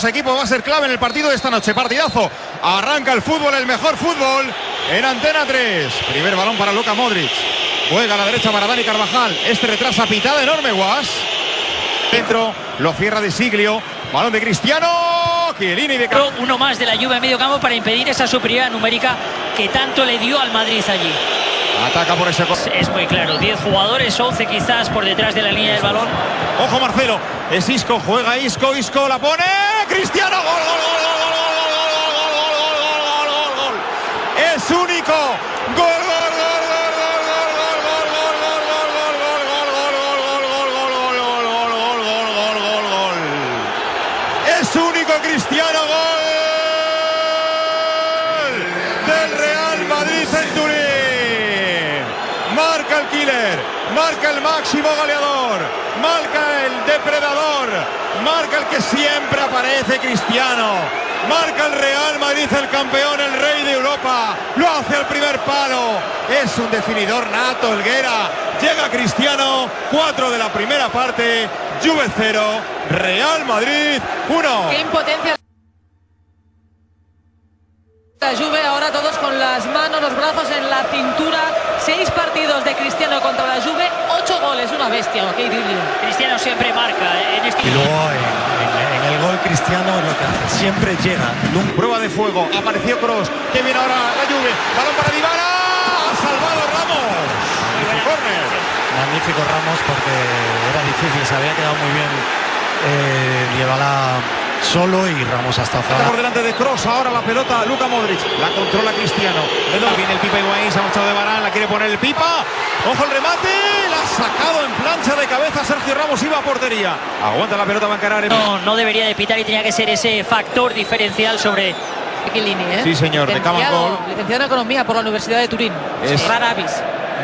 dos equipos va a ser clave en el partido de esta noche. Partidazo. Arranca el fútbol, el mejor fútbol en Antena 3. Primer balón para Luca Modric. Juega a la derecha para Dani Carvajal. Este retrasa pitada enorme, Guas. Dentro lo cierra de Siglio. Balón de Cristiano. Chiellini de Uno más de la Juve en medio campo para impedir esa superioridad numérica que tanto le dio al Madrid allí. Ataca por ese Es muy claro, 10 jugadores, 11 quizás por detrás de la línea del balón. Ojo Marcelo, es Isco, juega Isco, Isco la pone, Cristiano, gol, gol, gol, gol, gol, gol, gol, gol, Es único, gol, gol, gol, Es único Cristiano, gol del Real Madrid en Turín. El killer, marca el máximo goleador, marca el depredador, marca el que siempre aparece Cristiano. Marca el Real Madrid, el campeón, el rey de Europa. Lo hace al primer palo. Es un definidor nato, Elguera. Llega Cristiano, cuatro de la primera parte. Juve 0, Real Madrid 1. Qué impotencia. La Juve ahora todos con las manos, los brazos en la cintura. Seis partidos de Cristiano contra la Juve, ocho goles, una bestia. Qué idilio. Cristiano siempre marca en este Y luego en, en el gol Cristiano lo que hace, siempre llega. Prueba de fuego, apareció Cross. Que viene ahora la Juve. Balón para Dybala. Ha salvado Ramos. Magnífico Ramos porque era difícil, se había quedado muy bien eh, Dybala solo y Ramos hasta afuera. por delante de Cross, ahora la pelota, Luca Modric, la controla Cristiano. Viene el Pipa Higuaín, se ha marchado de Barán, la quiere poner el Pipa. Ojo el remate, la ha sacado en plancha de cabeza Sergio Ramos, iba a portería. Aguanta la pelota, va a encarar. No, no debería de pitar y tenía que ser ese factor diferencial sobre ¿eh? Sí, señor, de cama Licenciado- gol. Licenciado en Economía por la Universidad de Turín. Es- Rara avis.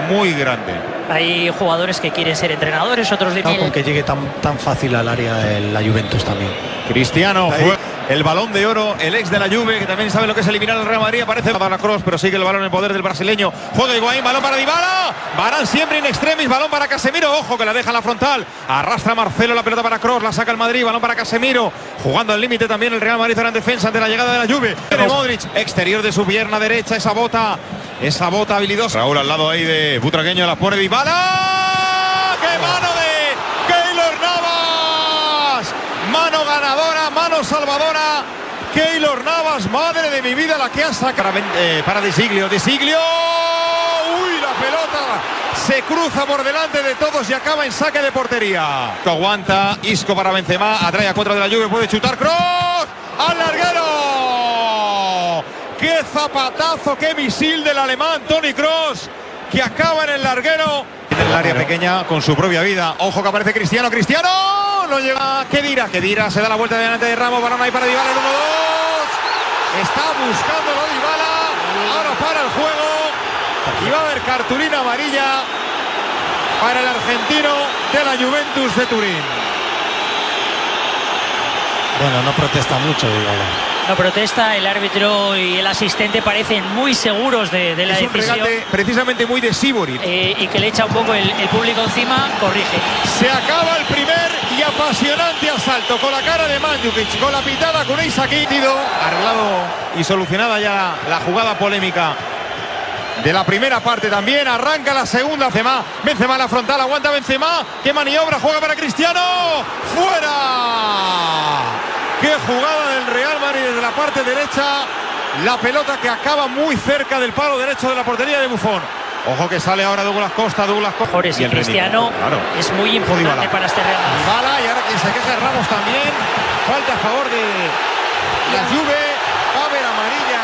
Muy grande. Hay jugadores que quieren ser entrenadores, otros de Cuidado con que llegue tan, tan fácil al área el- la Juventus también. Cristiano el balón de oro, el ex de la Juve, que también sabe lo que es eliminar al Real Madrid. Aparece para Cross, pero sigue el balón en poder del brasileño. Juega Higuaín, balón para Dybala. Barán siempre in extremis, balón para Casemiro. Ojo que la deja en la frontal. Arrastra Marcelo la pelota para Cross, la saca el Madrid, balón para Casemiro. Jugando al límite también el Real Madrid ahora en defensa ante la llegada de la Juve. Tiene Modric, exterior de su pierna derecha, esa bota, esa bota habilidosa. Raúl al lado ahí de Butragueño, la pone Dybala. ¡Qué de Keylor Navas! Mano ganadora, salvadora. Keylor Navas, madre de mi vida, la que ha sacado para, eh, para De Siglio. De Siglio. Uy, la pelota se cruza por delante de todos y acaba en saque de portería. Aguanta Isco para Benzema, atrae a cuatro de la lluvia, puede chutar Cross al larguero. ¡Qué zapatazo, qué misil del alemán Tony Cross! Que acaba en el larguero. En el área pequeña con su propia vida. Ojo que aparece Cristiano. Cristiano no llega. ¿Qué dirá? Se da la vuelta delante de Ramos. Balón ahí para Dybala. El 1-2. Está buscando Dybala. Ahora para el juego. Y va a haber cartulina amarilla para el argentino de la Juventus de Turín. Bueno, no protesta mucho, Dybala. No protesta, el árbitro y el asistente parecen muy seguros de, de la Es un decisión regate precisamente muy de Sibori. eh, y que le echa un poco el, el público encima, corrige. Se acaba el primer y apasionante asalto con la cara de Mandzukic, con la pitada con Isaki. Arreglado y solucionada ya la jugada polémica de la primera parte también. Arranca la segunda. Benzema, Benzema en la frontal, aguanta Benzema. Qué maniobra, juega para Cristiano. ¡Fuera! Qué jugada del Real Madrid desde la parte derecha. La pelota que acaba muy cerca del palo derecho de la portería de Bufón. Ojo que sale ahora Douglas Costa, Douglas Costa. Mejores y el Cristiano claro. es muy importante para este Real Madrid. Bala y ahora quien se queja es Ramos también. Falta a favor de la Juve. Va a haber amarilla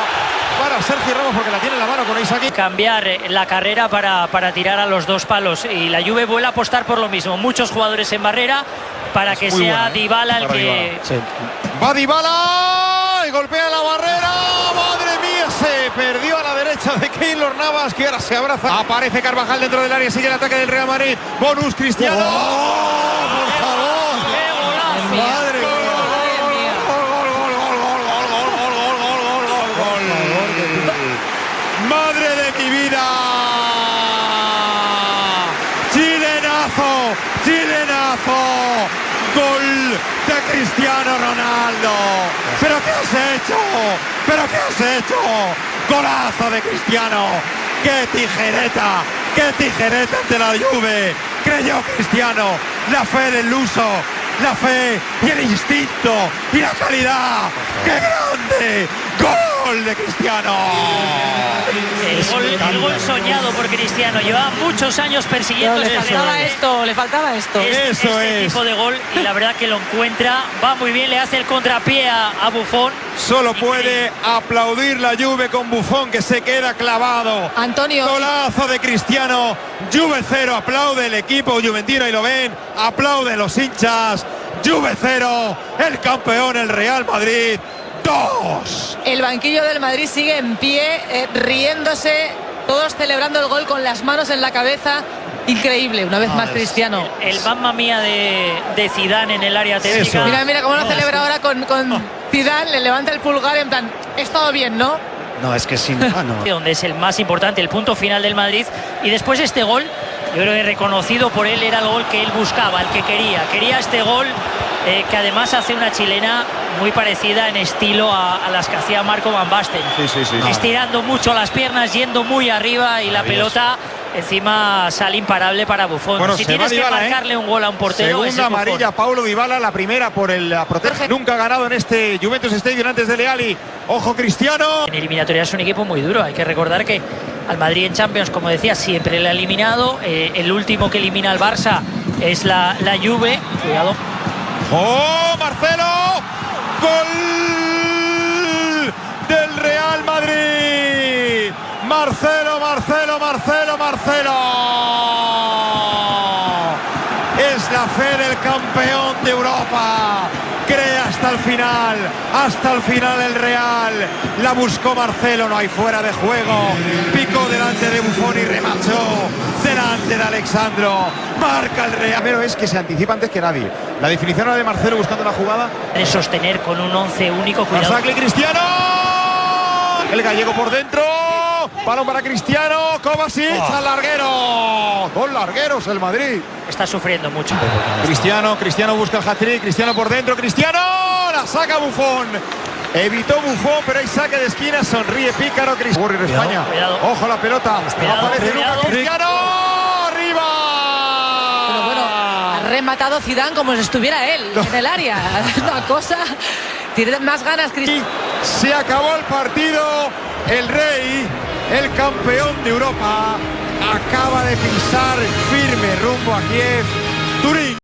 para Sergio Ramos porque la tiene en la mano con Isaki. cambiar eh, la carrera para, para tirar a los dos palos y la Juve vuelve a apostar por lo mismo muchos jugadores en barrera para que sea buena, ¿eh? Dybala el Para que Dybala. Sí. Va Dybala y golpea la barrera. Madre mía, se perdió a la derecha de Keylor Navas que ahora se abraza. Aparece Carvajal dentro del área, sigue el ataque del Real Madrid. Bonus Cristiano. por Chilenazo. Gol de Cristiano Ronaldo. ¿Pero qué has hecho? ¿Pero qué has hecho? Golazo de Cristiano. ¡Qué tijereta! ¡Qué tijereta ante la Juve! Creyó Cristiano. La fe del luso. La fe y el instinto y la calidad. ¡Qué grande! ¡Gol de Cristiano! El gol, el gol soñado por Cristiano. Llevaba muchos años persiguiendo le este faltaba gol. esto, le faltaba esto. Este, Eso este es. tipo de gol y la verdad que lo encuentra. Va muy bien, le hace el contrapié a, a Buffon. Solo puede aplaudir la Juve con Bufón que se queda clavado. Antonio, Golazo de Cristiano. Juve cero. Aplaude el equipo juventino y lo ven. Aplauden los hinchas. Juve cero. El campeón, el Real Madrid. Dos. el banquillo del Madrid sigue en pie, eh, riéndose, todos celebrando el gol con las manos en la cabeza. Increíble, una vez Ah, más Cristiano. El mamma mía de, de Zidane en el área técnica. Mira, mira cómo lo celebra ahora con, con Zidane, le levanta el pulgar en plan, es todo bien, ¿no? No, es que sin. Ah, no. donde es el más importante, el punto final del Madrid. Y después este gol, yo creo que reconocido por él era el gol que él buscaba, el que quería. Quería este gol eh, que además hace una chilena muy parecida en estilo a, a las que hacía Marco Van Basten. Sí, sí, sí. Estirando mucho las piernas, yendo muy arriba y la pelota encima sale imparable para Buffon. Bueno, si tienes que ¿eh? marcarle un gol a un portero, Segunda Buffon. amarilla, Paulo Dybala, la primera por el la protege. Nunca ha ganado en este Juventus Stadium antes de Leali. Ojo Cristiano. En eliminatoria es un equipo muy duro. Hay que recordar que al Madrid en Champions, como decía, siempre le ha eliminado. Eh, el último que elimina al Barça es la, la Juve. Cuidado. ¡Oh, Marcelo! ¡Gol del Real Madrid! Marcelo, Marcelo, Marcelo, Marcelo. Es la fe del campeón de Europa. Cree hasta el final, hasta el final el Real. La buscó Marcelo, no hay fuera de juego. Picó delante de Buffon y remachó delante de Alexandro. Marca el Real. Pero es que se anticipa antes que nadie. La definición era de Marcelo buscando la jugada. De sostener con un 11 único. Cuidado. Cristiano. El gallego por dentro. Balón para Cristiano. Kovacic Oh. al larguero. Dos largueros el Madrid. Está sufriendo mucho. Cristiano, Cristiano busca el hat-trick, Cristiano por dentro, Cristiano, la saca Bufón. Evitó Bufón, pero hay saque de esquina, sonríe Pícaro, Cristiano. Cuidado, España. cuidado. Ojo la pelota. Cuidado, Aparece. Lucas Cristiano. Arriba. Pero bueno, ha rematado Zidane como si estuviera él en el área. Una cosa, tiene más ganas Cristiano. Se acabó el partido. El rey, el campeón de Europa, acaba de pisar firme rumbo a Kiev. Turín.